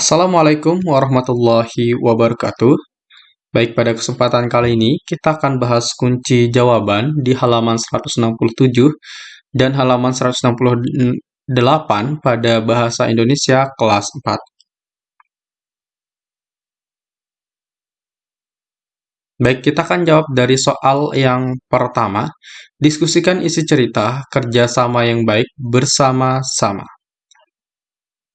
Assalamualaikum warahmatullahi wabarakatuh. Baik, pada kesempatan kali ini kita akan bahas kunci jawaban di halaman 167 dan halaman 168 pada Bahasa Indonesia kelas 4. Baik, kita akan jawab dari soal yang pertama. Diskusikan isi cerita kerjasama yang baik bersama-sama.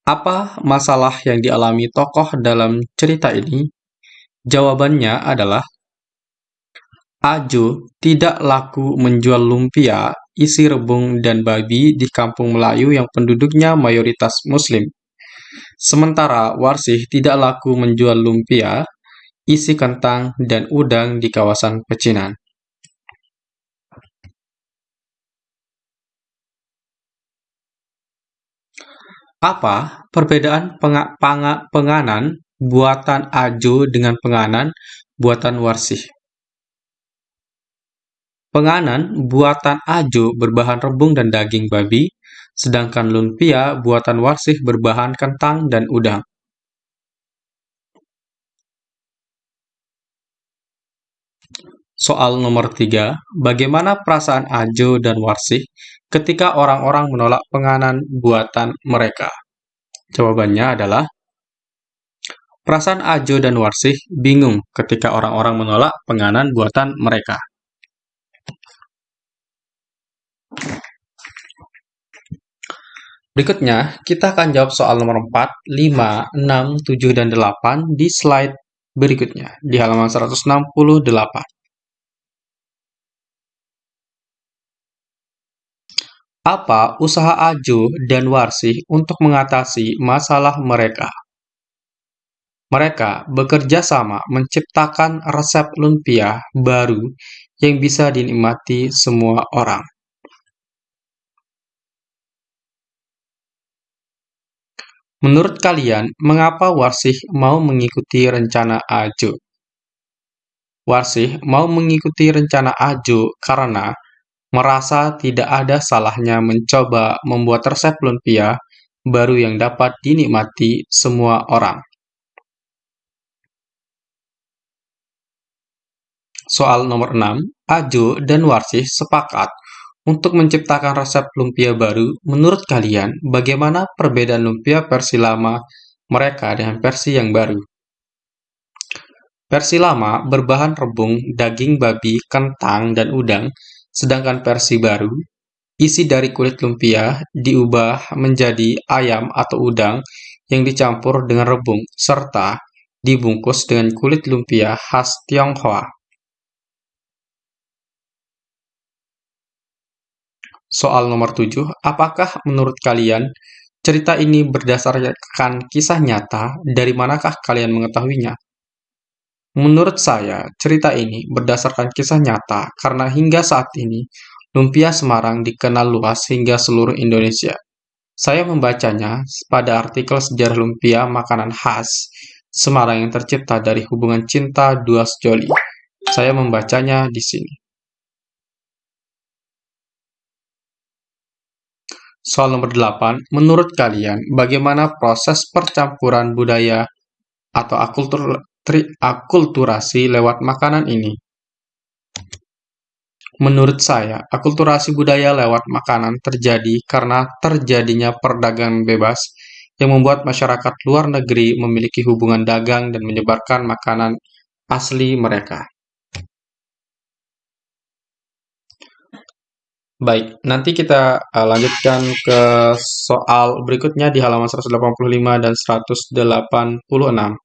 Apa masalah yang dialami tokoh dalam cerita ini? Jawabannya adalah Ajo tidak laku menjual lumpia, isi rebung, dan babi di kampung Melayu yang penduduknya mayoritas Muslim. Sementara Warsih tidak laku menjual lumpia, isi kentang, dan udang di kawasan pecinan. Apa perbedaan penganan buatan Ajo dengan penganan buatan Warsih? Penganan buatan Ajo berbahan rebung dan daging babi, sedangkan lumpia buatan Warsih berbahan kentang dan udang. Soal nomor 3, bagaimana perasaan Ajo dan Warsih ketika orang-orang menolak penganan buatan mereka? Jawabannya adalah Perasaan Ajo dan Warsih bingung ketika orang-orang menolak penganan buatan mereka. Berikutnya, kita akan jawab soal nomor 4, 5, 6, 7, dan 8 di slide berikutnya, di halaman 168. Apa usaha Ajo dan Warsih untuk mengatasi masalah mereka? Mereka bekerja sama menciptakan resep lumpia baru yang bisa dinikmati semua orang. Menurut kalian, mengapa Warsih mau mengikuti rencana Ajo? Warsih mau mengikuti rencana Ajo karena merasa tidak ada salahnya mencoba membuat resep lumpia baru yang dapat dinikmati semua orang. Soal nomor 6, Ajo dan Warsih sepakat untuk menciptakan resep lumpia baru. Menurut kalian, bagaimana perbedaan lumpia versi lama mereka dengan versi yang baru? Versi lama berbahan rebung, daging babi, kentang, dan udang, sedangkan versi baru, isi dari kulit lumpia diubah menjadi ayam atau udang yang dicampur dengan rebung, serta dibungkus dengan kulit lumpia khas Tionghoa. Soal nomor 7, apakah menurut kalian cerita ini berdasarkan kisah nyata? Dari manakah kalian mengetahuinya? Menurut saya, cerita ini berdasarkan kisah nyata karena hingga saat ini, lumpia Semarang dikenal luas hingga seluruh Indonesia. Saya membacanya pada artikel sejarah lumpia makanan khas Semarang yang tercipta dari hubungan cinta dua sejoli. Saya membacanya di sini. Soal nomor 8, menurut kalian bagaimana proses percampuran budaya atau akultur akulturasi lewat makanan ini? Menurut saya, akulturasi budaya lewat makanan terjadi karena terjadinya perdagangan bebas yang membuat masyarakat luar negeri memiliki hubungan dagang dan menyebarkan makanan asli mereka. Baik, nanti kita uh, lanjutkan ke soal berikutnya di halaman 185 dan 186.